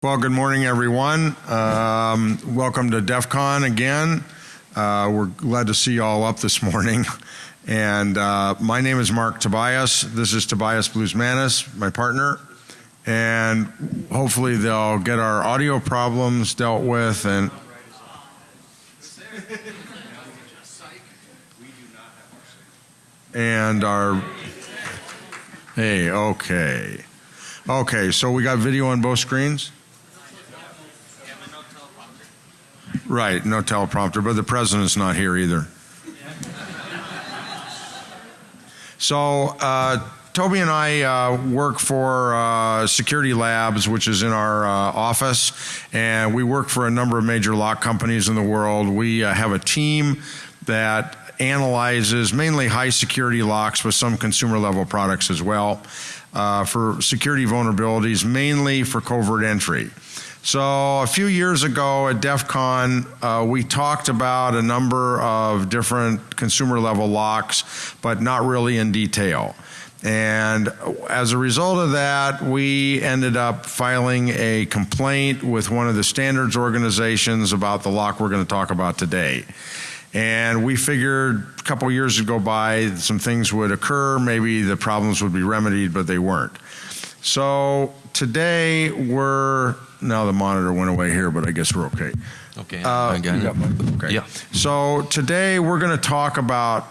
Well, good morning, everyone. Um, welcome to DEF CON again. Uh, we're glad to see you all up this morning. And uh, my name is Marc Tobias. This is Tobias Bluzmanis, my partner. And hopefully they'll get our audio problems dealt with and and our hey okay okay so we got video on both screens right no teleprompter but the president's not here either so uh, Toby and I uh, work for uh, Security Labs, which is in our uh, office, and we work for a number of major lock companies in the world. We uh, have a team that analyzes mainly high security locks with some consumer level products as well uh, for security vulnerabilities, mainly for covert entry. So a few years ago at DEF CON, uh, we talked about a number of different consumer level locks, but not really in detail. And as a result of that, we ended up filing a complaint with one of the standards organizations about the lock we're going to talk about today. And we figured a couple years would go by, some things would occur, maybe the problems would be remedied, but they weren't. So today we're, now the monitor went away here, but I guess we're okay. Okay, Uh, I got it. Okay. Yeah. So today we're going to talk about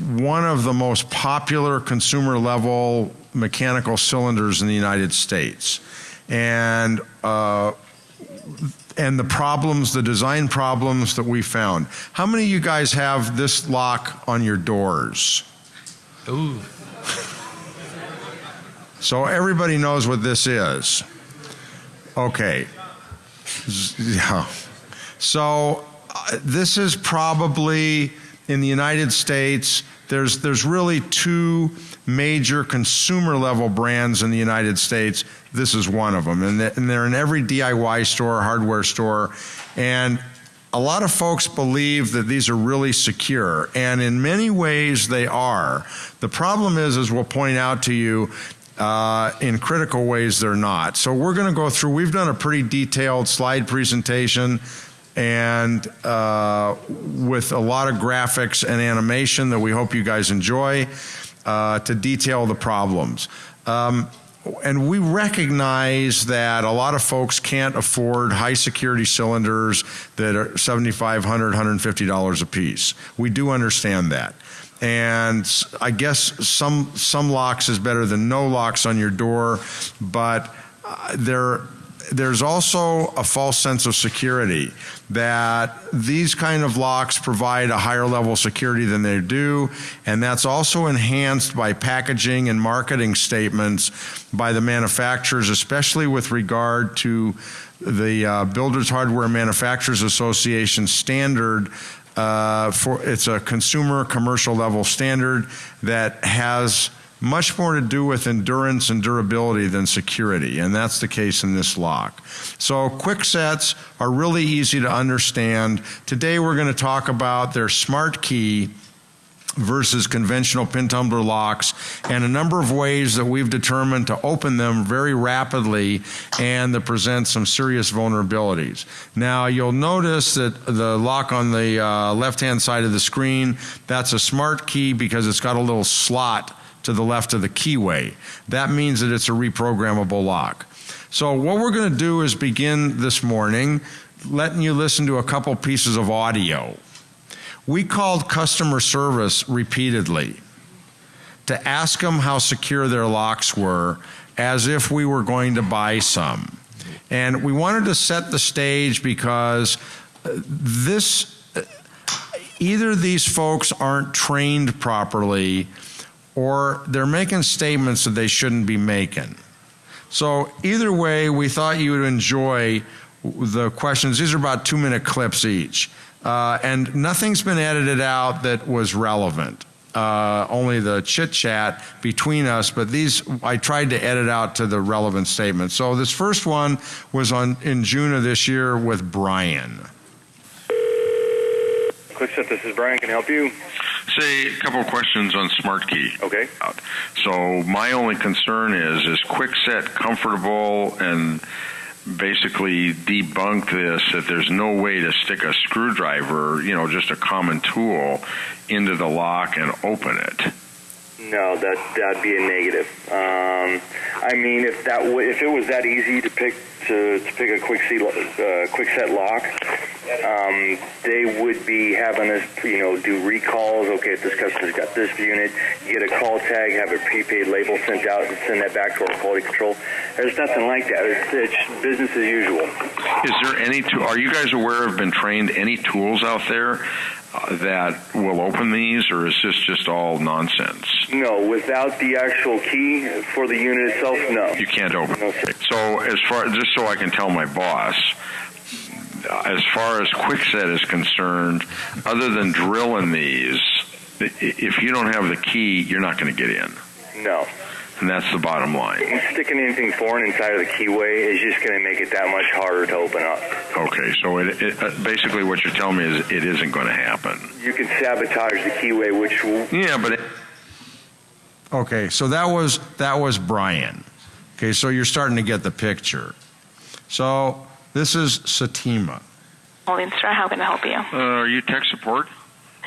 one of the most popular consumer level mechanical cylinders in the United States. And uh, and the problems, the design problems that we found. How many of you guys have this lock on your doors? Ooh, So everybody knows what this is. Okay. Yeah. So uh, this is probably in the United States. There's there's really two major consumer level brands in the United States. This is one of them, and, th- and they're in every DIY store, hardware store, and a lot of folks believe that these are really secure, and in many ways they are. The problem is, as we'll point out to you, uh, in critical ways they're not. So we're going to go through. We've done a pretty detailed slide presentation, and uh, with a lot of graphics and animation that we hope you guys enjoy uh, to detail the problems. Um, and we recognize that a lot of folks can't afford high security cylinders that are $7,500, $150 a piece. We do understand that. And I guess some, some locks is better than no locks on your door, but uh, there, there's also a false sense of security that these kind of locks provide a higher level of security than they do, and that's also enhanced by packaging and marketing statements by the manufacturers, especially with regard to the uh, Builders Hardware Manufacturers Association standard uh, for it's a consumer commercial level standard that has much more to do with endurance and durability than security, and that's the case in this lock. So Kwiksets are really easy to understand. Today we're going to talk about their smart key versus conventional pin tumbler locks and a number of ways that we've determined to open them very rapidly and that present some serious vulnerabilities. Now you'll notice that the lock on the uh, left hand side of the screen, that's a smart key because it's got a little slot to the left of the keyway. That means that it's a reprogrammable lock. So what we're going to do is begin this morning letting you listen to a couple pieces of audio. We called customer service repeatedly to ask them how secure their locks were as if we were going to buy some. And we wanted to set the stage because uh, this uh, either these folks aren't trained properly or they're making statements that they shouldn't be making. So either way, we thought you would enjoy the questions. These are about two minute clips each. Uh, and nothing's been edited out that was relevant. Uh, only the chit chat between us, but these I tried to edit out to the relevant statements. So this first one was on in June of this year with Brian. Kwikset, this is Brian. Can I help you? Say a couple of questions on SmartKey. Okay. So my only concern is is Kwikset comfortable and basically debunk this that there's no way to stick a screwdriver, you know, just a common tool, into the lock and open it. No, that that'd be a negative. Um, I mean, if that w- if it was that easy to pick to, to pick a Kwikset uh, Kwikset lock, um, they would be having us you know do recalls. Okay, if this customer's got this unit, get a call tag, have a prepaid label sent out, and send that back to our quality control. There's nothing like that. It's, it's business as usual. Is there any tool? Are you guys aware of been trained any tools out there that will open these, or is this just all nonsense? No, without the actual key for the unit itself, no. You can't open. No, sir. So as far just so I can tell my boss, as far as Kwikset is concerned, other than drilling these, if you don't have the key, you're not going to get in, No. And that's the bottom line. Sticking anything foreign inside of the keyway is just going to make it that much harder to open up. Okay, so it, it uh, basically what you're telling me is it isn't going to happen. You can sabotage the keyway, which will Yeah, but it, Okay, so that was that was Brian. Okay, so you're starting to get the picture. So this is Satima. Morningstar, how can I help you? uh, are you tech support?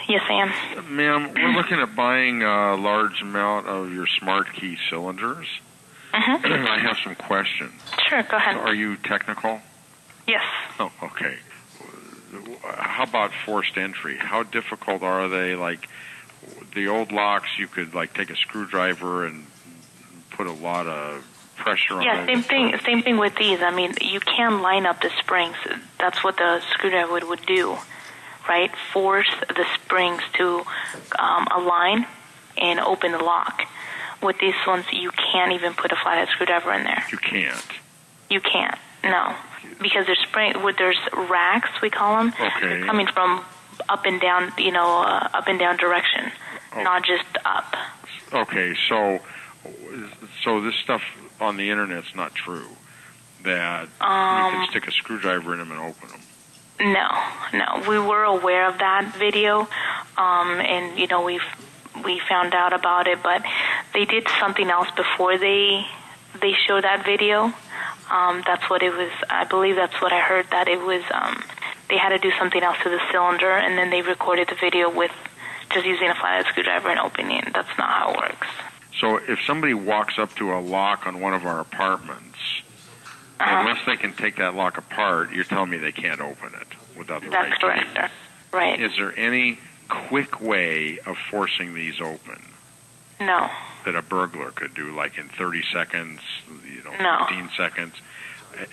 Yes, I am. Ma'am, we're looking at buying a large amount of your smart key cylinders. Mm-hmm. I have some questions. Sure, go ahead. Are you technical? Yes. Oh, okay. How about forced entry? How difficult are they? Like the old locks, you could like take a screwdriver and put a lot of pressure on Yeah, same thing. Same thing with these. I mean, you can line up the springs. That's what the screwdriver would, would do, right? Force the springs to um, align and open the lock. With these ones, you can't even put a flathead screwdriver in there. You can't. You can't. No, because there's spring. With there's racks, we call them. Okay. They're coming from up and down. You know, uh, up and down direction, Oh. not just up. Okay, so so this stuff on the internet's not true. That you Um, can stick a screwdriver in them and open them. No, no. We were aware of that video, um, and you know we've we found out about it, but they did something else before they they showed that video. Um, that's what it was. I believe that's what I heard. That it was um, they had to do something else to the cylinder, and then they recorded the video with just using a flathead screwdriver and opening. That's not how it works. So if somebody walks up to a lock on one of our apartments. Uh-huh. unless they can take that lock apart, you're telling me they can't open it without the right That's key. correct. Right? Is there any quick way of forcing these open No. that a burglar could do, like in 30 seconds, you know, No. 15 seconds?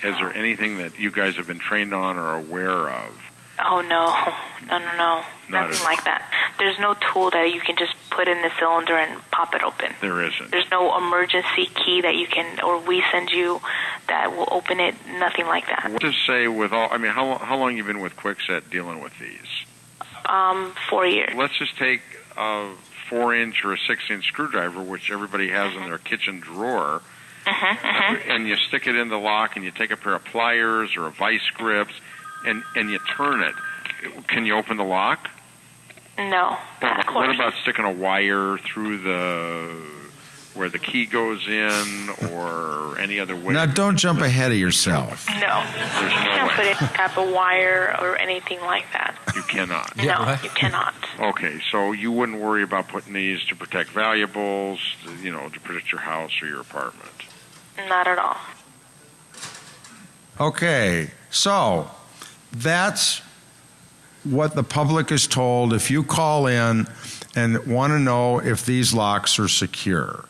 Is there anything that you guys have been trained on or aware of? Oh no, no, no, no, Not nothing like that. There's no tool that you can just put in the cylinder and pop it open. There isn't. There's no emergency key that you can, or we send you that will open it. Nothing like that. What to say with all? I mean, how how long you been with Kwikset dealing with these? Um, four years. Let's just take a four inch or a six inch screwdriver, which everybody has in their kitchen drawer, Mm-hmm, and you stick it in the lock, and you take a pair of pliers or a vice grips, and and you turn it. Can you open the lock? No, What of course. what about sticking a wire through the where the key goes in, or any other way? Now, don't jump ahead of yourself. no, There's you no can't way. put any type of wire or anything like that. You cannot. no, right. you cannot. Okay, so you wouldn't worry about putting these to protect valuables, you know, to protect your house or your apartment. Not at all. Okay, so that's what the public is told if you call in and want to know if these locks are secure.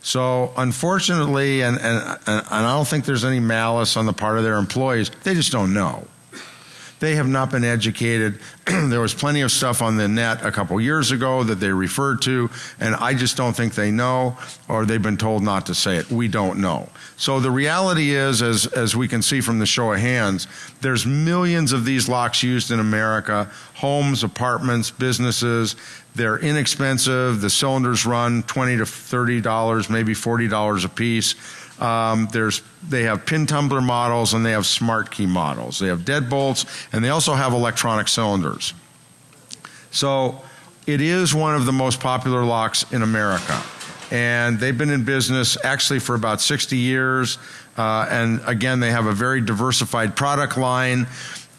So, unfortunately, and, and, and I don't think there's any malice on the part of their employees, they just don't know. They have not been educated. there was plenty of stuff on the net a couple years ago that they referred to, and I just don't think they know, or they've been told not to say it. We don't know. So the reality is, as, as we can see from the show of hands, there's millions of these locks used in America homes, apartments, businesses. They're inexpensive. The cylinders run 20 to $30, maybe $40 a piece. Um, there's they have pin tumbler models and they have smart key models. They have deadbolts and they also have electronic cylinders. So it is one of the most popular locks in America. And they've been in business actually for about 60 years. Uh, and again, they have a very diversified product line.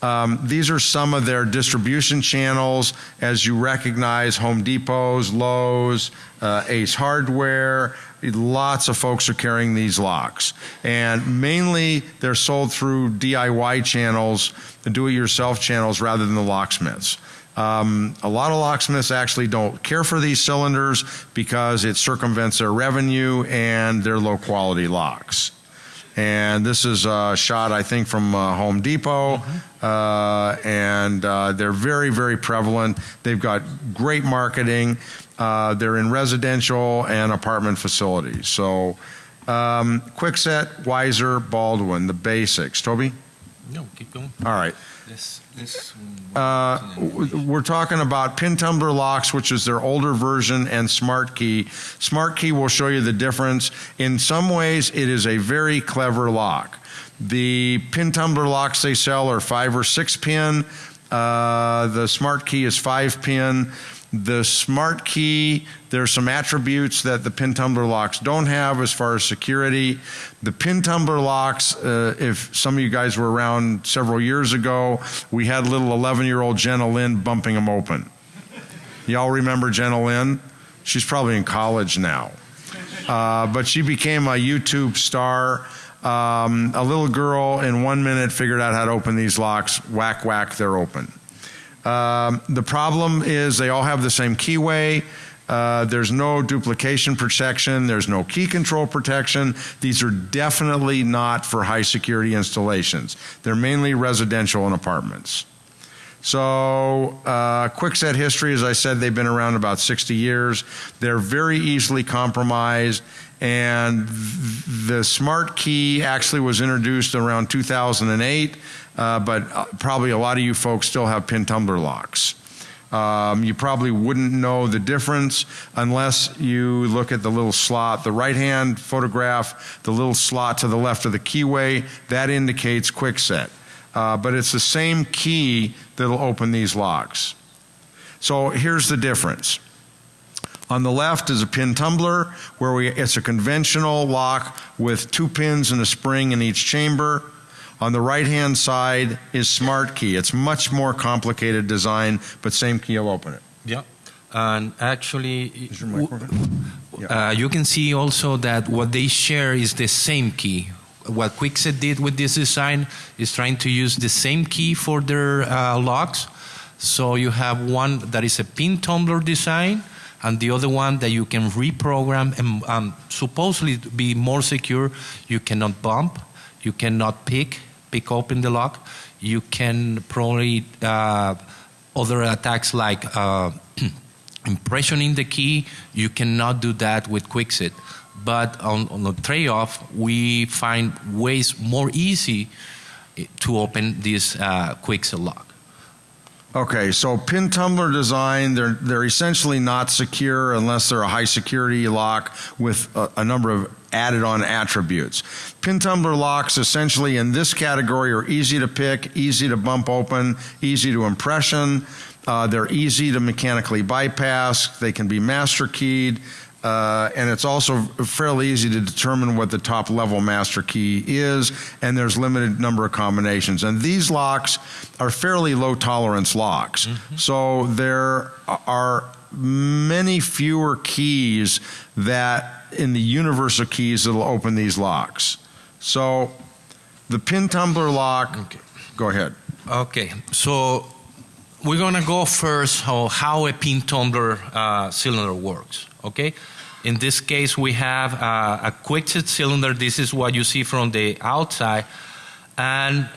Um, these are some of their distribution channels, as you recognize Home Depots, Lowe's, uh, Ace Hardware. Lots of folks are carrying these locks. And mainly they're sold through DIY channels, the do it yourself channels, rather than the locksmiths. Um, a lot of locksmiths actually don't care for these cylinders because it circumvents their revenue and their low quality locks. And this is a shot, I think, from uh, Home Depot. Uh, and uh, they're very, very prevalent. They've got great marketing. Uh, they're in residential and apartment facilities. So, um, Kwikset, Weiser, Baldwin, the basics. Toby? No, keep going. All right. This, this. Uh, we're talking about pin tumbler locks, which is their older version, and Smart Key. Smart Key will show you the difference. In some ways, it is a very clever lock. The pin tumbler locks they sell are five or six pin. Uh, the Smart Key is five pin. The Smart Key, there's some attributes that the pin tumbler locks don't have as far as security. The pin tumbler locks, uh, if some of you guys were around several years ago, we had little 11 year old Jenna Lynn bumping them open. Y'all remember Jenna Lynn? She's probably in college now. Uh, but she became a YouTube star. Um, a little girl in one minute figured out how to open these locks. Whack, whack, they're open. Um, the problem is they all have the same keyway. Uh, there's no duplication protection. There's no key control protection. These are definitely not for high security installations. They're mainly residential and apartments. So, uh, Kwikset history, as I said, they've been around about 60 years. They're very easily compromised. And the smart key actually was introduced around 2008, uh, but uh, probably a lot of you folks still have pin tumbler locks. Um, you probably wouldn't know the difference unless you look at the little slot. The right hand photograph, the little slot to the left of the keyway, that indicates Kwikset. Uh, but it's the same key that'll open these locks. So here's the difference. On the left is a pin tumbler where we, it's a conventional lock with two pins and a spring in each chamber. On the right hand side is Smart Key. It's much more complicated design, but same key will open it. Yeah. And actually, Is your mic working? uh, you can see also that what they share is the same key. What Kwikset did with this design is trying to use the same key for their uh, locks. So you have one that is a pin tumbler design, and the other one that you can reprogram and um, supposedly be more secure. You cannot bump, you cannot pick, pick open the lock. You can probably uh, other attacks like uh, impressioning the key. You cannot do that with Kwikset. But on, on the trade-off, we find ways more easy to open this uh, Kwikset lock. Okay, so pin tumbler design, they're, they're essentially not secure unless they're a high security lock with a, a number of added on attributes. Pin tumbler locks, essentially in this category, are easy to pick, easy to bump open, easy to impression. Uh, they're easy to mechanically bypass. They can be master keyed. Uh, and it's also fairly easy to determine what the top level master key is, and there's limited number of combinations. And these locks are fairly low tolerance locks, so there are many fewer keys that in the universal keys that'll open these locks. So the pin tumbler lock. Okay. Go ahead. Okay, so we're gonna go first how, how a pin tumbler uh, cylinder works. Okay, in this case we have uh, a Kwikset cylinder. This is what you see from the outside, and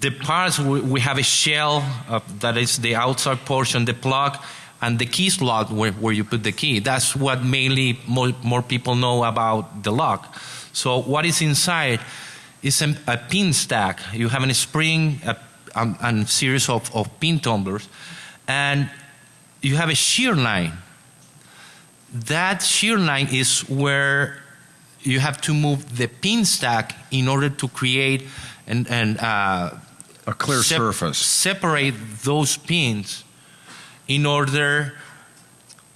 the parts we, we have a shell uh, that is the outside portion, the plug, and the key slot where, where you put the key. That's what mainly more, more people know about the lock. So what is inside is a, a pin stack. You have a spring, a um, and series of, of pin tumblers, and you have a shear line. That shear line is where you have to move the pin stack in order to create and, and uh, A clear sep- surface. Separate those pins in order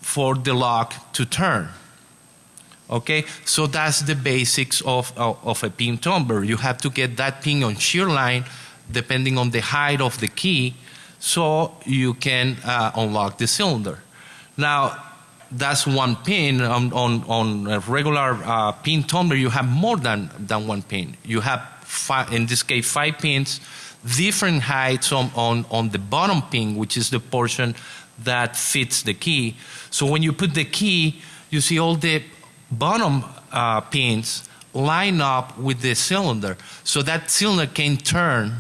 for the lock to turn. Okay, so that's the basics of, of, of a pin tumbler. You have to get that pin on shear line depending on the height of the key so you can uh, unlock the cylinder. Now, that's one pin. On, on, on a regular uh, pin tumbler, you have more than, than one pin. You have, five, in this case, five pins, different heights on, on, on the bottom pin, which is the portion that fits the key. So when you put the key, you see all the bottom uh, pins line up with the cylinder. So that cylinder can turn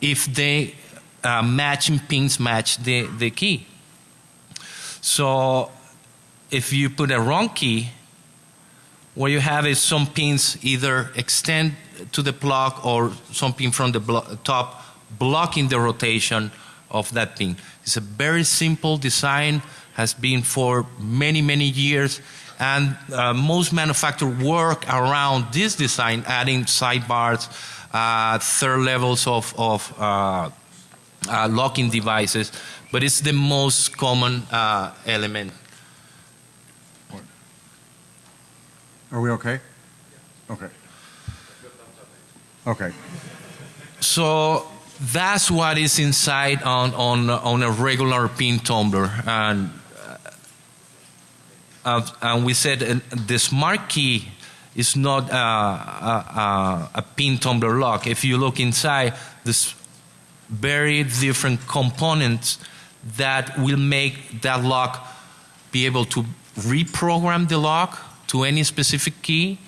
if the uh, matching pins match the, the key. So if you put a wrong key, what you have is some pins either extend to the plug or some pin from the blo top blocking the rotation of that pin. It's a very simple design, has been for many, many years, and uh, most manufacturers work around this design, adding sidebars, uh, third levels of, of uh, uh locking devices, but it's the most common uh, element. Are we okay? Okay. Okay. So that's what is inside on, on, on a regular pin tumbler. And, uh, and we said uh, the smart key is not uh, a, a, pin tumbler lock. If you look inside, there's very different components that will make that lock be able to reprogram the lock to any specific key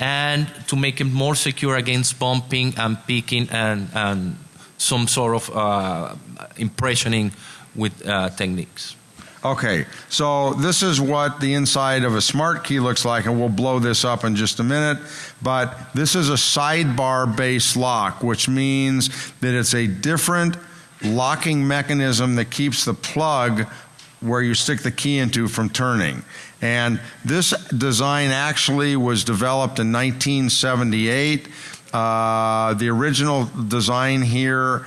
and to make it more secure against bumping and picking and, and some sort of uh, impressioning with uh, techniques. Okay, so this is what the inside of a smart key looks like, and we'll blow this up in just a minute. But this is a sidebar based lock, which means that it's a different locking mechanism that keeps the plug where you stick the key into from turning. And this design actually was developed in 1978. Uh, the original design here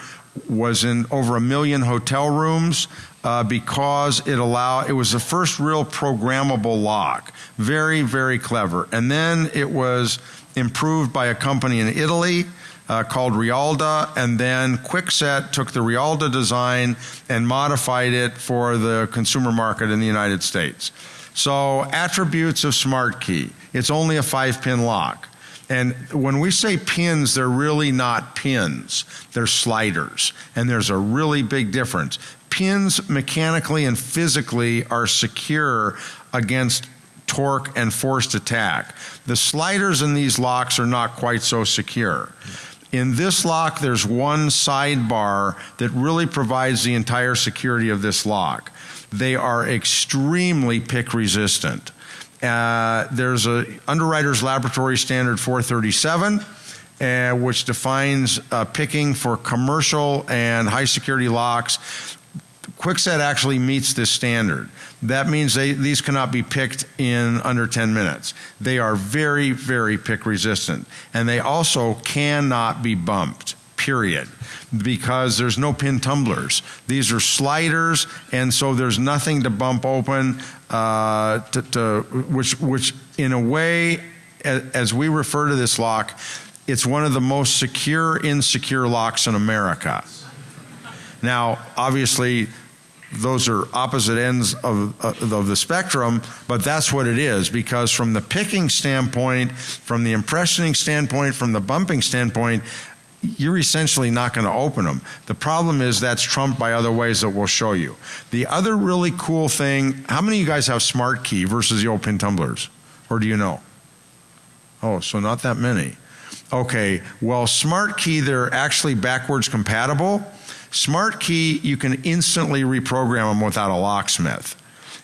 was in over a million hotel rooms. Uh, because it allow it was the first real programmable lock. Very, very clever. And then it was improved by a company in Italy uh, called Rialda, and then Kwikset took the Rialda design and modified it for the consumer market in the United States. So, attributes of Smart Key it's only a five pin lock. And when we say pins, they're really not pins, they're sliders. And there's a really big difference. Pins mechanically and physically are secure against torque and forced attack. The sliders in these locks are not quite so secure. In this lock, there's one sidebar that really provides the entire security of this lock. They are extremely pick resistant. Uh, there's a Underwriters Laboratory Standard 437. Uh, which defines uh, picking for commercial and high security locks. Kwikset actually meets this standard. That means they, these cannot be picked in under 10 minutes. They are very, very pick resistant. And they also cannot be bumped period, because there's no pin tumblers. These are sliders, and so there's nothing to bump open, uh, to, to, which, which in a way, as, we refer to this lock, it's one of the most secure, insecure locks in America. Now, obviously, those are opposite ends of, uh, of the spectrum, but that's what it is because from the picking standpoint, from the impressioning standpoint, from the bumping standpoint, you're essentially not going to open them. The problem is that's trumped by other ways that we'll show you. The other really cool thing, how many of you guys have smart key versus the old pin tumblers? Or do you know? Oh, so not that many. Okay, well, smart key, they're actually backwards compatible. Smart key, you can instantly reprogram them without a locksmith.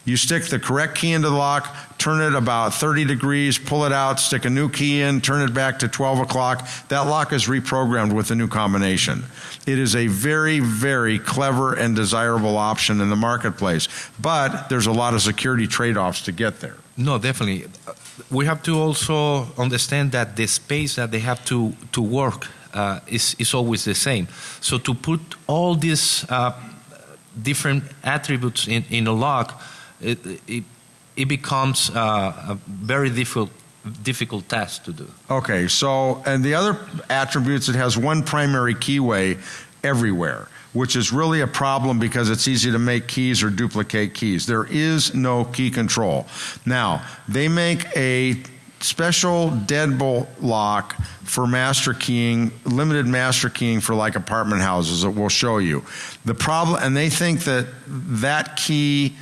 You stick the correct key into the lock, turn it about 30 degrees, pull it out, stick a new key in, turn it back to 12 o'clock. That lock is reprogrammed with a new combination. It is a very, very clever and desirable option in the marketplace, but there's a lot of security trade offs to get there. No, definitely. We have to also understand that the space that they have to, to work uh, is, is always the same. So to put all these uh, different attributes in, in a lock, it, it, it becomes uh, a very difficult difficult task to do. Okay, so, and the other attributes, it has one primary keyway everywhere, which is really a problem because it's easy to make keys or duplicate keys. There is no key control. Now, they make a special deadbolt lock for master keying, limited master keying for like apartment houses that we'll show you. The problem, and they think that that key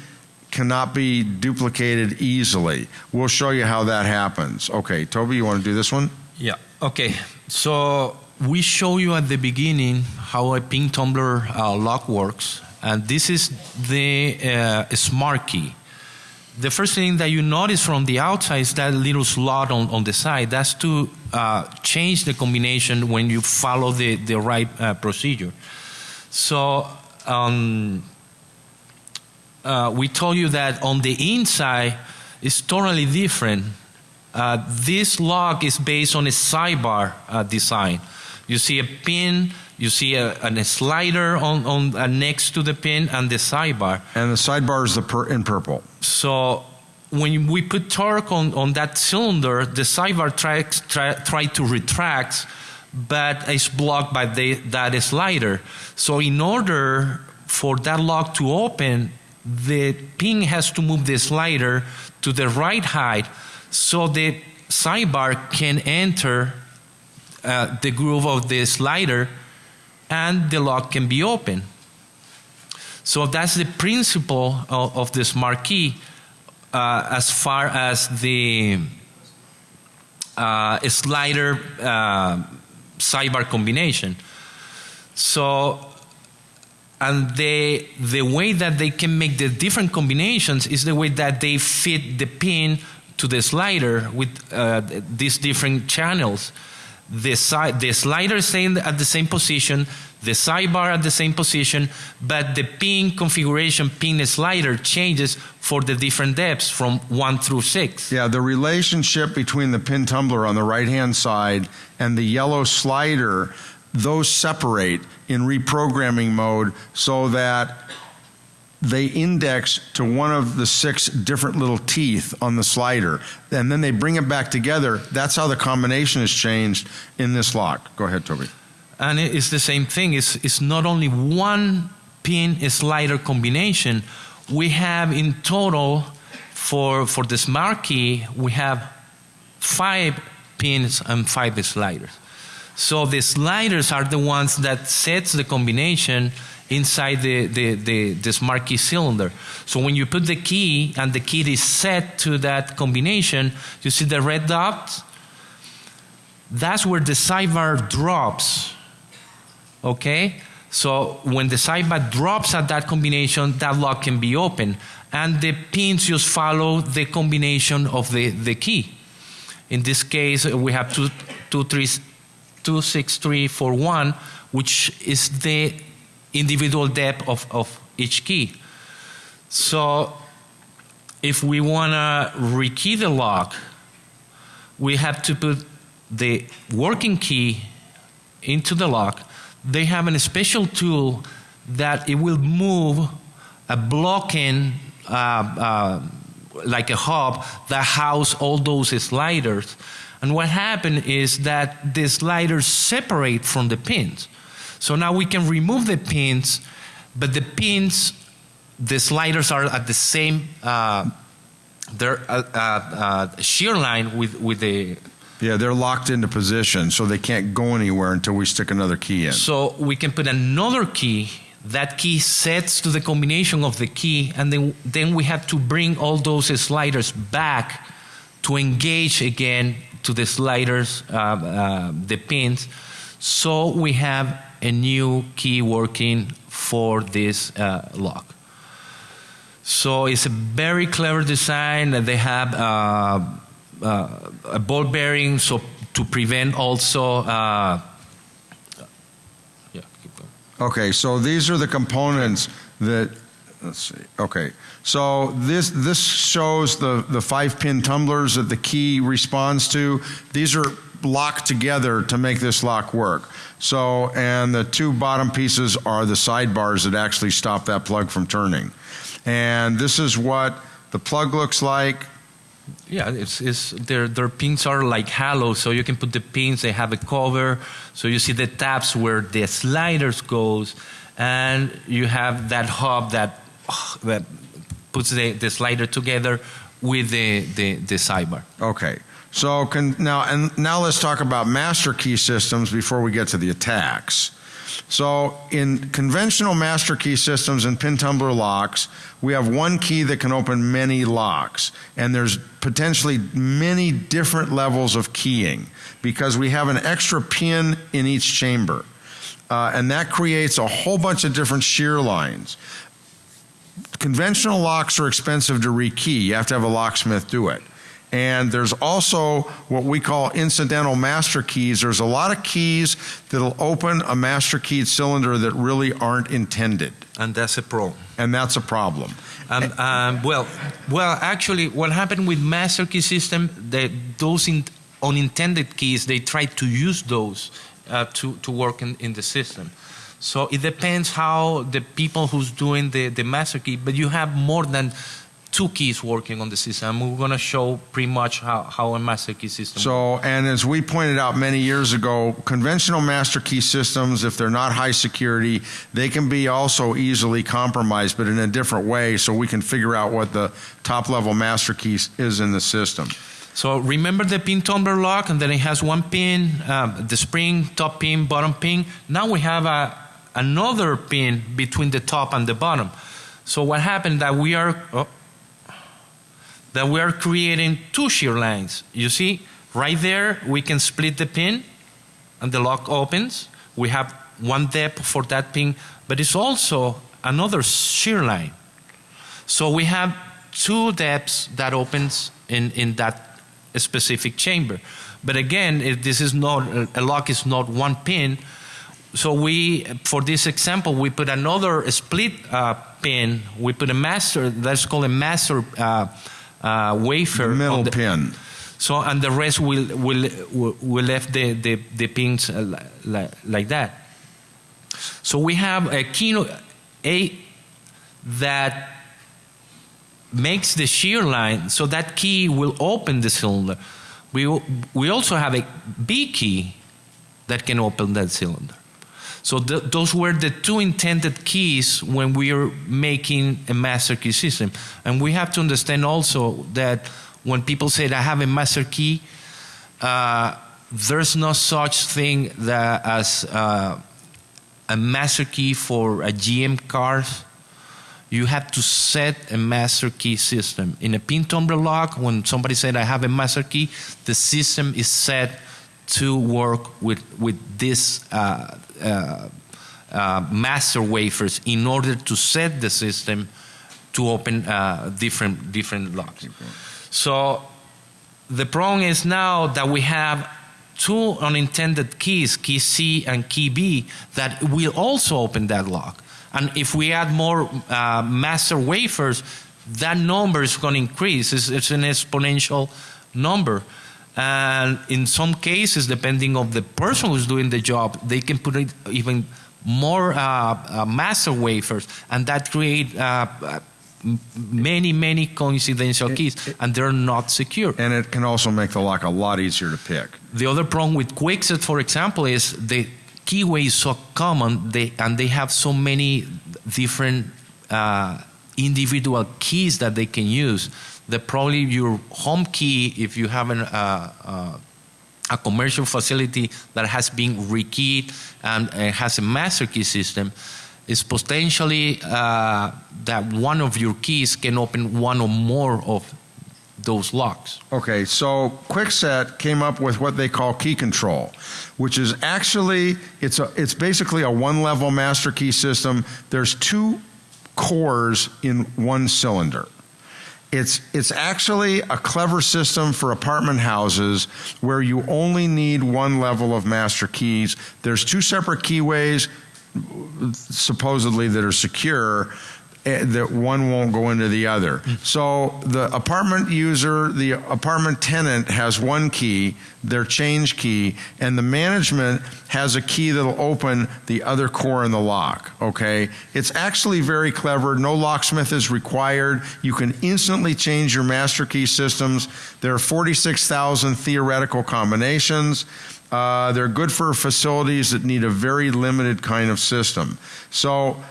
cannot be duplicated easily. We'll show you how that happens. Okay, Toby, you want to do this one? Yeah. Okay. So we show you at the beginning how a pin tumbler uh, lock works, and this is the uh, smart key. The first thing that you notice from the outside is that little slot on, on the side. That's to uh, change the combination when you follow the, the right uh, procedure. So um, uh, we told you that on the inside is totally different. Uh, this lock is based on a sidebar uh, design. You see a pin, you see a, a slider on, on uh, next to the pin and the sidebar. And the sidebar is the per, in purple. So when we put torque on, on that cylinder, the sidebar tries try, try to retract, but it's blocked by the, that slider. So in order for that lock to open, the pin has to move the slider to the right height so the sidebar can enter uh, the groove of the slider and the lock can be open. So that's the principle of, of the smart key uh, as far as the uh, slider uh, sidebar combination. So and they, the way that they can make the different combinations is the way that they fit the pin to the slider with uh, these different channels. The, side, the slider staying at the same position, the sidebar at the same position, but the pin configuration, pin slider changes for the different depths from 1 through 6. Yeah, the relationship between the pin tumbler on the right hand side and the yellow slider those separate in reprogramming mode so that they index to one of the six different little teeth on the slider. And then they bring it back together. That's how the combination is changed in this lock. Go ahead toby. And it's the same thing. It's, it's not only one pin slider combination. We have in total for for the smart key we have five pins and five sliders so the sliders are the ones that sets the combination inside the, the, the, the, smart key cylinder. So when you put the key and the key is set to that combination, you see the red dot? That's where the sidebar drops. Okay? So when the sidebar drops at that combination, that lock can be open. And the pins just follow the combination of the, the key. In this case, we have two, two, three, 26341, which is the individual depth of, of each key. So if we want to rekey the lock, we have to put the working key into the lock. They have a special tool that it will move a blocking uh, uh, like a hub that house all those sliders and what happened is that the sliders separate from the pins. So now we can remove the pins, but the pins, the sliders are at the same, uh, they're uh, uh, uh, shear line with, with the. Yeah, they're locked into position, so they can't go anywhere until we stick another key in. So we can put another key. That key sets to the combination of the key, and then, then we have to bring all those sliders back to engage again to the sliders, uh, uh, the pins. So we have a new key working for this uh, lock. So it's a very clever design. That they have uh, uh, a ball bearing, so to prevent also. Uh, yeah, okay, so these are the components that let's see. Okay, so this this shows the the five pin tumblers that the key responds to. These are locked together to make this lock work. So and the two bottom pieces are the sidebars that actually stop that plug from turning. And this is what the plug looks like. Yeah, it's, it's their their pins are like hollow, so you can put the pins. They have a cover, so you see the tabs where the sliders goes, and you have that hub that that puts the, the slider together with the, the, the sidebar. Okay. So can, now and now let's talk about master key systems before we get to the attacks. So in conventional master key systems and pin tumbler locks, we have one key that can open many locks and there's potentially many different levels of keying because we have an extra pin in each chamber. Uh, and that creates a whole bunch of different shear lines. Conventional locks are expensive to rekey. You have to have a locksmith do it. And there's also what we call incidental master keys. There's a lot of keys that'll open a master keyed cylinder that really aren't intended. And that's a problem. And that's a problem. Um, um, well, well, actually, what happened with master key system, the, those in, unintended keys, they tried to use those uh, to, to work in, in the system. So it depends how the people who's doing the, the master key, but you have more than two keys working on the system. We're going to show pretty much how, how a master key system So, and as we pointed out many years ago, conventional master key systems, if they're not high security, they can be also easily compromised, but in a different way, so we can figure out what the top level master key is in the system. So remember the pin tumbler lock, and then it has one pin, um, the spring, top pin, bottom pin. Now we have a, another pin between the top and the bottom. So what happened that we are oh, that we are creating two shear lines. You see, right there we can split the pin, and the lock opens. We have one depth for that pin, but it's also another shear line. So we have two depths that opens in, in that specific chamber. But again, if this is not a lock is not one pin. So we, for this example, we put another split uh, pin. We put a master. That's called a master uh, uh, wafer. Middle the- pin. So and the rest will will will, left the the, the pins uh, li- li- like that. So we have a key a that makes the shear line so that key will open the cylinder. We, we also have a B key that can open that cylinder. So th- those were the two intended keys when we are making a master key system. And we have to understand also that when people say I have a master key, uh, there's no such thing that as uh, a master key for a GM car you have to set a master key system. In a pin tumbler lock, when somebody said, I have a master key, the system is set to work with, with this uh, uh, uh, master wafers in order to set the system to open uh, different, different locks. So the problem is now that we have two unintended keys, key C and key B, that will also open that lock. And if we add more uh, master wafers, that number is going to increase. It's, it's an exponential number. And in some cases, depending on the person who's doing the job, they can put it even more uh, uh, master wafers, and that create uh, uh, many, many coincidental keys, and they're not secure. And it can also make the lock a lot easier to pick. The other problem with Kwikset, for example, is the keyway is so common, they, and they have so many different uh, individual keys that they can use. That probably your home key, if you have an, uh, uh, a commercial facility that has been rekeyed and uh, has a master key system, is potentially uh, that one of your keys can open one or more of those locks. Okay, so Kwikset came up with what they call key control, which is actually it's a it's basically a one-level master key system. There's two cores in one cylinder. It's it's actually a clever system for apartment houses where you only need one level of master keys. There's two separate keyways supposedly that are secure that one won't go into the other. So the apartment user, the apartment tenant has one key, their change key, and the management has a key that'll open the other core in the lock, okay? It's actually very clever. No locksmith is required. You can instantly change your master key systems. There are 46,000 theoretical combinations. Uh, they're good for facilities that need a very limited kind of system. So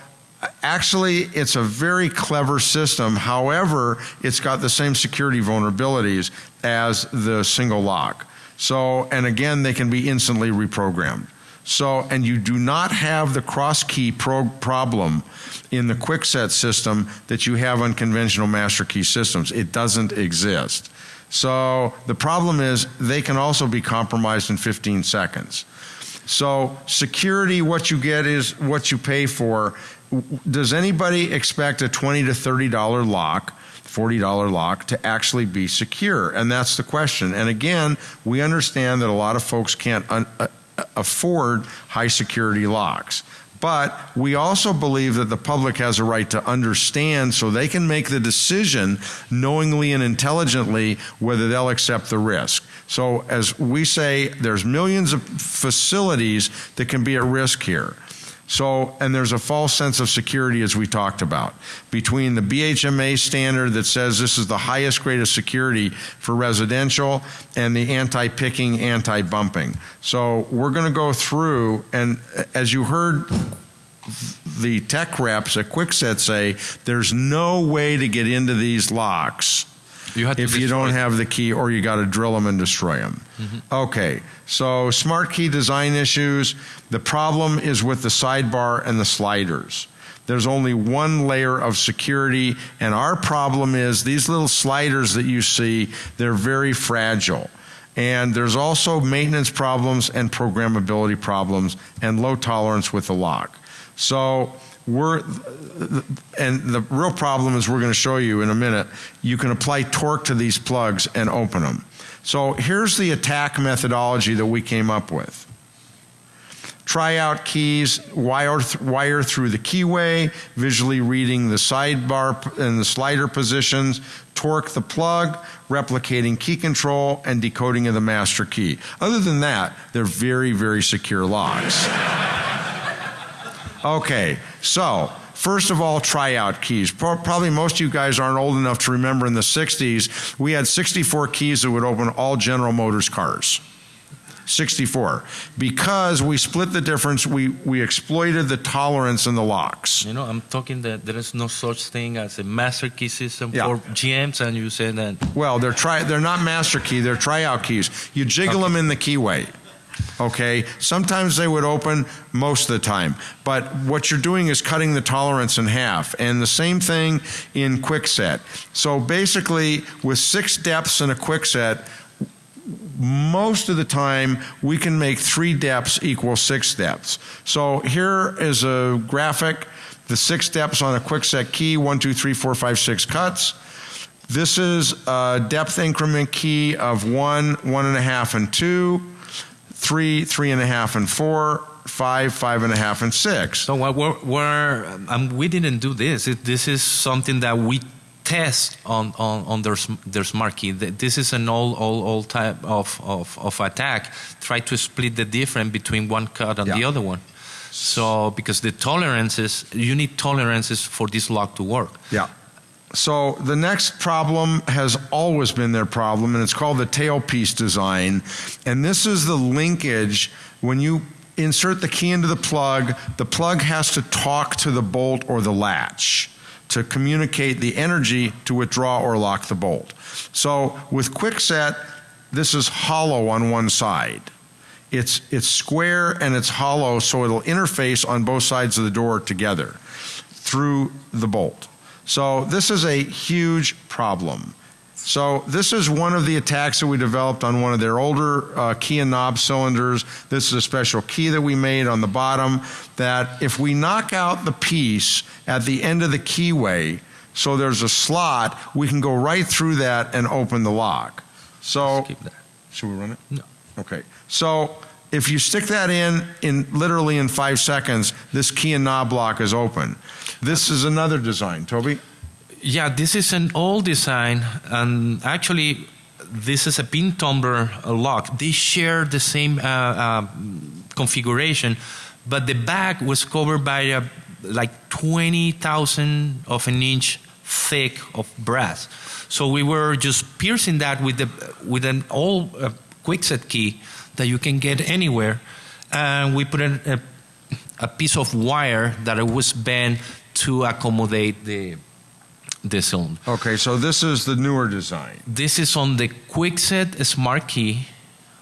actually, it's a very clever system. However, it's got the same security vulnerabilities as the single lock. So, and again, they can be instantly reprogrammed. So, and you do not have the cross key pro- problem in the Kwikset system that you have on conventional master key systems. It doesn't exist. So the problem is they can also be compromised in 15 seconds. So security, what you get is what you pay for. Does anybody expect a 20 to 30 dollar lock? $40 lock to actually be secure? And that's the question. And again, we understand that a lot of folks can't un- uh, afford high security locks. But we also believe that the public has a right to understand so they can make the decision knowingly and intelligently whether they'll accept the risk. So, as we say, there's millions of facilities that can be at risk here. So, and there's a false sense of security, as we talked about, between the BHMA standard that says this is the highest grade of security for residential and the anti picking, anti bumping. So, we're going to go through, and as you heard the tech reps at Kwikset say, there's no way to get into these locks You have to if you don't them. have the key or you got to drill them and destroy them. Mm-hmm. Okay, so smart key design issues. The problem is with the sidebar and the sliders. There's only one layer of security, and our problem is these little sliders that you see, they're very fragile. And there's also maintenance problems and programmability problems and low tolerance with the lock. So we're, and the real problem is we're going to show you in a minute, you can apply torque to these plugs and open them. So here's the attack methodology that we came up with. Try out keys, wire, wire through the keyway, visually reading the sidebar and the slider positions, torque the plug, replicating key control, and decoding of the master key. Other than that, they're very, very secure locks. Okay, so first of all, tryout keys. Pro- Probably most of you guys aren't old enough to remember in the 60s, we had 64 keys that would open all General Motors cars. 64. Because we split the difference, we, we exploited the tolerance in the locks. You know, I'm talking that there is no such thing as a master key system Yeah. for GMs, and you say that Well, they're try they're not master key, they're tryout keys. You jiggle them in the keyway. Okay? Sometimes they would open most of the time. But what you're doing is cutting the tolerance in half. And the same thing in Kwikset. So basically with six depths in a Kwikset, most of the time we can make three depths equal six depths. So here is a graphic, the six depths on a Kwikset key, one, two, three, four, five, six cuts. This is a depth increment key of one, one and a half, and two, three, three and a half, and four, five, five and a half, and six. So what we're, we're um, we didn't do this. It, this is something that we test on on, on their their smart key. This is an old old old type of, of, of attack. Try to split the difference between one cut and the other one. So because the tolerances, you need tolerances for this lock to work. Yeah. So the next problem has always been their problem, and it's called the tailpiece design. And this is the linkage when you insert the key into the plug, the plug has to talk to the bolt or the latch to communicate the energy to withdraw or lock the bolt. So with Kwikset, this is hollow on one side. It's, it's square and it's hollow, so it'll interface on both sides of the door together through the bolt. So this is a huge problem. So this is one of the attacks that we developed on one of their older uh, key and knob cylinders. This is a special key that we made on the bottom that if we knock out the piece at the end of the keyway, so there's a slot, we can go right through that and open the lock. So should we run it? No. Okay. So if you stick that in, in literally in five seconds, this key and knob lock is open. This is another design. Toby? Yeah, this is an old design, and actually, this is a pin tumbler lock. They share the same uh, uh, configuration, but the back was covered by a, like 20,000 of an inch thick of brass. So we were just piercing that with the with an old uh, Kwikset key that you can get anywhere, and we put a, a piece of wire that was bent to accommodate the the cylinder. Okay, so this is the newer design. This is on the Kwikset Smart Key,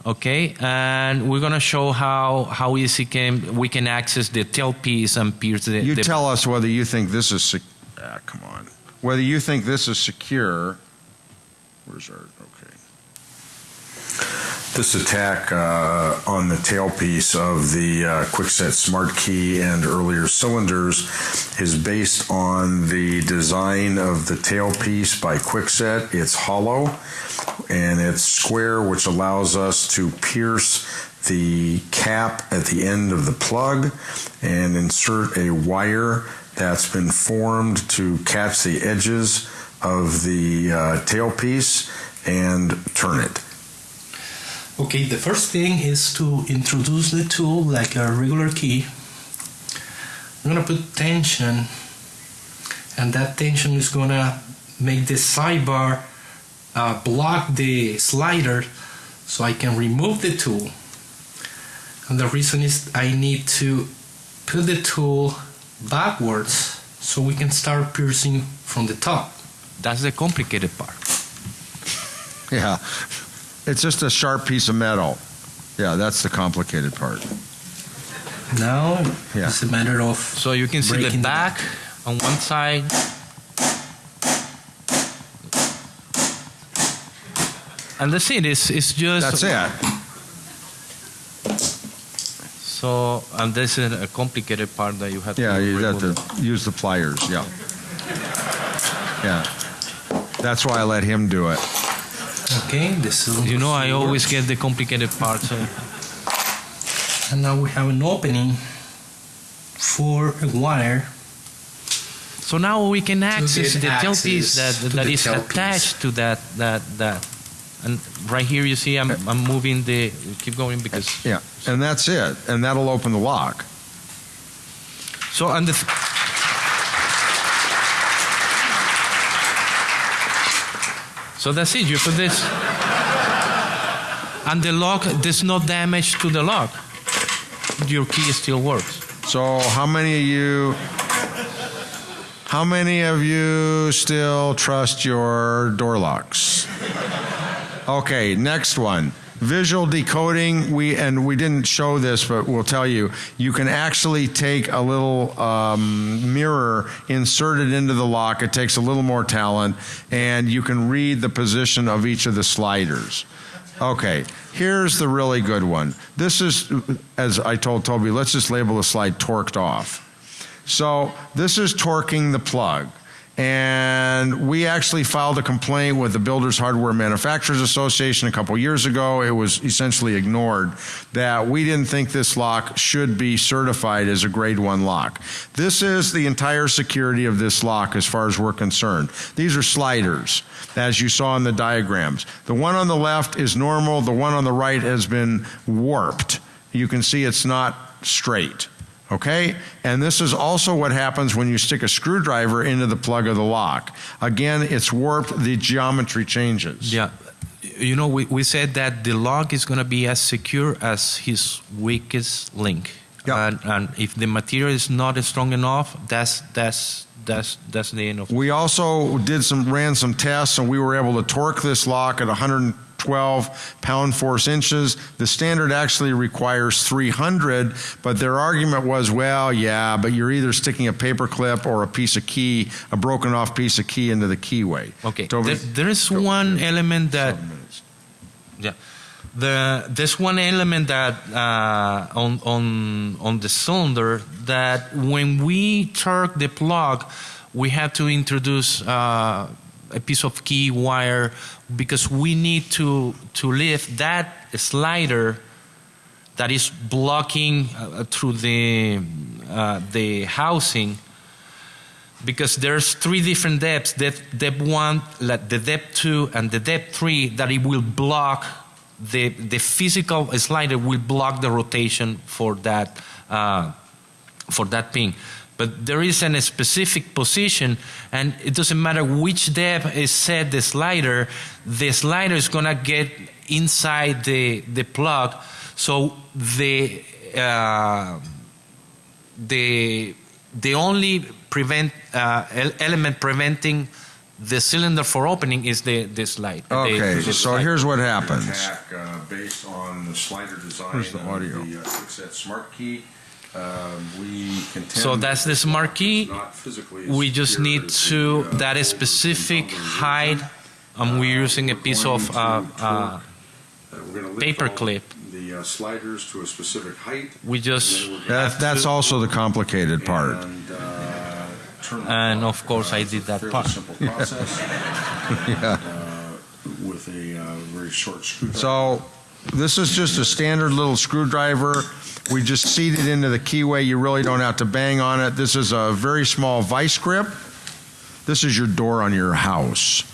okay, and we're gonna show how how easy can we can access the tailpiece and pierce the. You the tell us whether you think this is, ah, come on. Whether you think this is secure. Where's our, okay. This attack uh, on the tailpiece of the uh, Kwikset Smart Key and earlier cylinders is based on the design of the tailpiece by Kwikset. It's hollow and it's square, which allows us to pierce the cap at the end of the plug and insert a wire that's been formed to catch the edges of the uh, tailpiece and turn it. Okay, the first thing is to introduce the tool like a regular key. I'm gonna put tension, and that tension is gonna make the sidebar uh, block the slider so I can remove the tool. And the reason is I need to put the tool backwards so we can start piercing from the top. That's the complicated part. Yeah. It's just a sharp piece of metal. Yeah, that's the complicated part. Now Yeah. it's a matter of so you can see the breaking the back on one side. And that's it. It's, it's just That's it. So and this is a complicated part that you have Yeah, to you have remove. to use the pliers, yeah. Yeah. That's why I let him do it. Okay, the cylinder. You know, I always get the complicated parts. So. And now we have an opening for a wire. So now we can access the tailpiece access that to that the is tailpiece. attached to that that that. And right here you see I'm uh, I'm moving the keep going because Yeah, and that's it. And that'll open the lock. so and the So that's it. You put this and the lock there's no damage to the lock. Your key still works. So how many of you how many of you still trust your door locks? Okay, next one. Visual decoding, we and we didn't show this, but we'll tell you. You can actually take a little um, mirror, insert it into the lock. It takes a little more talent, and you can read the position of each of the sliders. Okay, here's the really good one. This is, as I told Toby, let's just label the slide torqued off. So this is torquing the plug. And we actually filed a complaint with the Builders Hardware Manufacturers Association a couple years ago. It was essentially ignored that we didn't think this lock should be certified as a grade one lock. This is the entire security of this lock as far as we're concerned. These are sliders, as you saw in the diagrams. The one on the left is normal, the one on the right has been warped. You can see it's not straight. Okay? And this is also what happens when you stick a screwdriver into the plug of the lock. Again, it's warped, the geometry changes. Yeah. You know, we, we said that the lock is going to be as secure as his weakest link. Yeah. And, and if the material is not strong enough, that's that's that's that's the end of We also did some ran some tests and we were able to torque this lock at 112 pound force inches. The standard actually requires 300, but their argument was, well, yeah, but you're either sticking a paper clip or a piece of key, a broken off piece of key into the keyway. Okay. There, there is one element that Yeah, the there's one element that uh, on on on the cylinder that when we torque the plug, we have to introduce uh, a piece of key wire because we need to to lift that slider that is blocking uh, through the uh, the housing because there's three different depths depth, depth one the depth two and the depth three that it will block the the physical slider will block the rotation for that uh, for that pin. But there is a specific position and it doesn't matter which depth is set the slider the slider is going to get inside the the plug. So the uh, the the only prevent uh, el- element preventing the cylinder for opening is the the slide. Okay, the so slide. here's what happens. Attack, uh, based on the slider design Where's the of audio? the uh, Kwikset Smart Key. Um, we So that's the smart key. it's not physically as We just need to the, uh, that is specific height. version. And we're Uh, using a piece of to uh, uh, we're gonna lift paper clip. The uh, sliders to a specific height. we just and then we're That, that's also the complicated part. And, uh, turn the And of course Uh, I did that fairly part. Simple process. Yeah. uh, with a uh, very short screwdriver. So this is just a standard little screwdriver. We just seat it into the keyway. You really don't have to bang on it. This is a very small vice grip. This is your door on your house.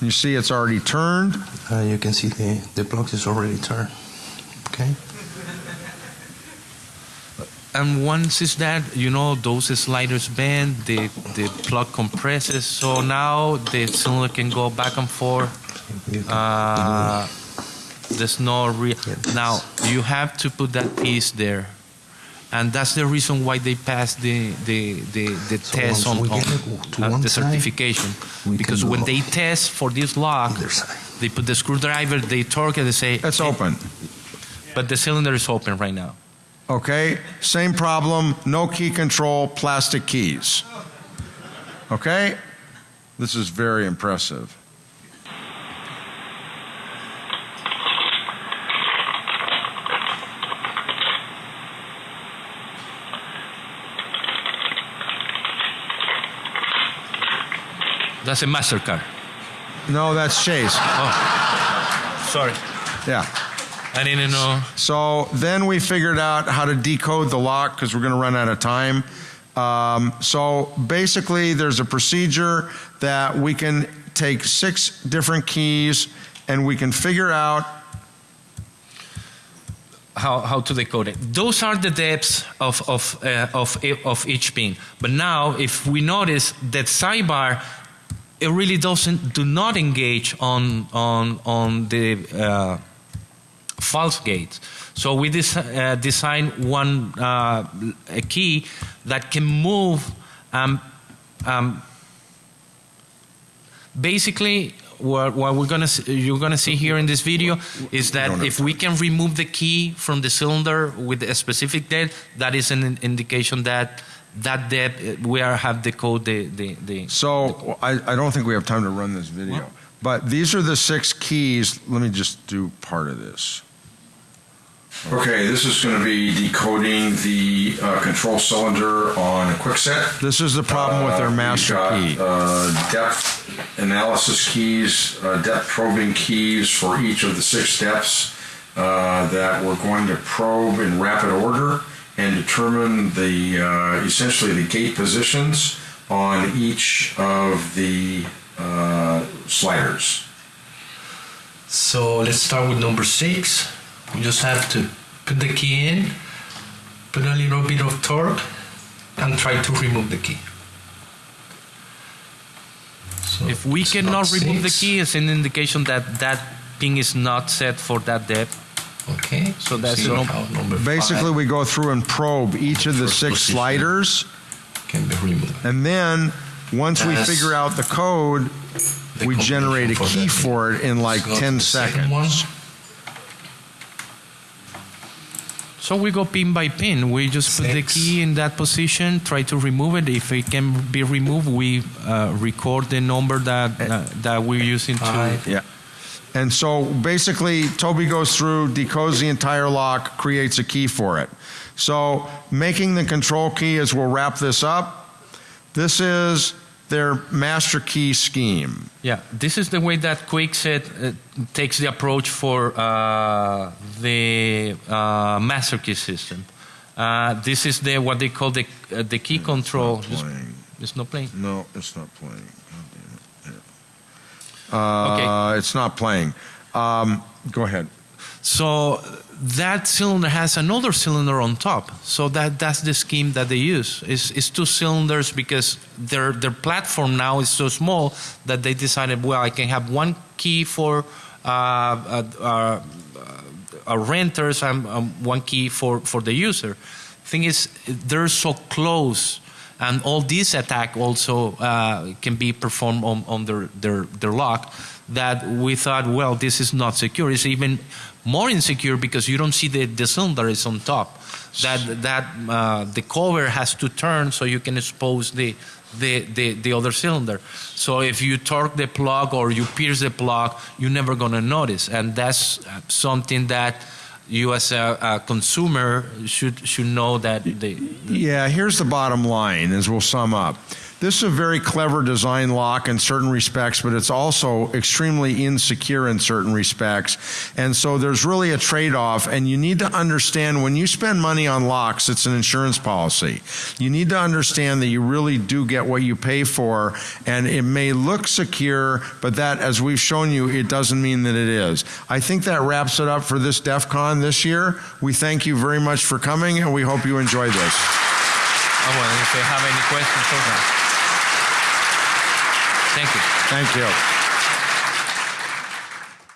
You see it's already turned. Uh, you can see the, the block is already turned. Okay. And once it's that you know those sliders bend, the the plug compresses. So now the cylinder can go back and forth. Uh, there's no real. Now you have to put that piece there, and that's the reason why they passed the the the, the So test once on, on get uh, the certification. we Because when they test for this lock, they put the screwdriver, they torque it, they say It's open. but the cylinder is open right now. Okay? Same problem, no key control, plastic keys. Okay? This is very impressive. That's a Mastercard. No, that's Chase. Oh, sorry, Yeah. I didn't know. So then we figured out how to decode the lock because we're going to run out of time. Um, so basically, there's a procedure that we can take six different keys and we can figure out how, how to decode it. Those are the depths of, of, uh, of, of each pin. But now, if we notice that sidebar, it really doesn't do not engage on on on the uh, false gates. So we des- uh, design one uh, a key that can move. Um, um, basically, what, what we're gonna see, you're gonna see here in this video is that if we can remove the key from the cylinder with a specific depth, that is an indication that that depth uh, we are have decode the the, the So I, I don't think we have time to run this video. But these are the six keys. Let me just do part of this. Okay, this is going to be decoding the uh, control cylinder on a Kwikset. This is the problem with Uh, their we've master got, key. Uh, depth analysis keys, uh, depth probing keys for each of the six depths uh, that we're going to probe in rapid order and determine the uh, essentially the gate positions on each of the uh, sliders. So let's start with number six. We just have to put the key in, put a little bit of torque, and try to remove the key. So If we cannot not remove the key, it's an indication that that pin is not set for that depth. Okay. So that's See a num- how number Basically, five we go through and probe each of the First six sliders. can be removed. And then, once we figure out the code, The we generate a key that. for it in like Let's go to 10 the one. seconds. So we go pin by pin. We just put the key in that position, try to remove it. If it can be removed, we uh, record the number that uh, that we're using to. Yeah. And so basically, Toby goes through, decodes the entire lock, creates a key for it. So making the control key as we'll wrap this up. This is their master key scheme. Yeah, this is the way that Kwikset uh, takes the approach for uh, the uh, master key system. Uh, this is the what they call the uh, the key control. It's not playing. It's not playing. No, it's not playing. It. Uh, It's not playing. Um, go ahead. So that cylinder has another cylinder on top. So that that's the scheme that they use. It's, it's two cylinders because their their platform now is so small that they decided, well, I can have one key for uh, uh, uh, uh, renters and um, one key for for the user. Thing is, they're so close. And all this attack also uh, can be performed on, on their, their, their lock that we thought, well, this is not secure. It's even more insecure because you don't see the, the cylinder is on top. That that uh, the cover has to turn so you can expose the, the, the, the other cylinder. So if you torque the plug or you pierce the plug, you're never gonna notice. And that's something that you as a, a consumer should should know that Yeah, here's the bottom line as we'll sum up. This is a very clever design lock in certain respects, but it's also extremely insecure in certain respects. And so there's really a trade off. And you need to understand when you spend money on locks, it's an insurance policy. You need to understand that you really do get what you pay for. And it may look secure, but that, as we've shown you, it doesn't mean that it is. I think that wraps it up for this DEF CON this year. We thank you very much for coming, and we hope you enjoy this. Oh, well, if you have any questions. Thank you. Thank you.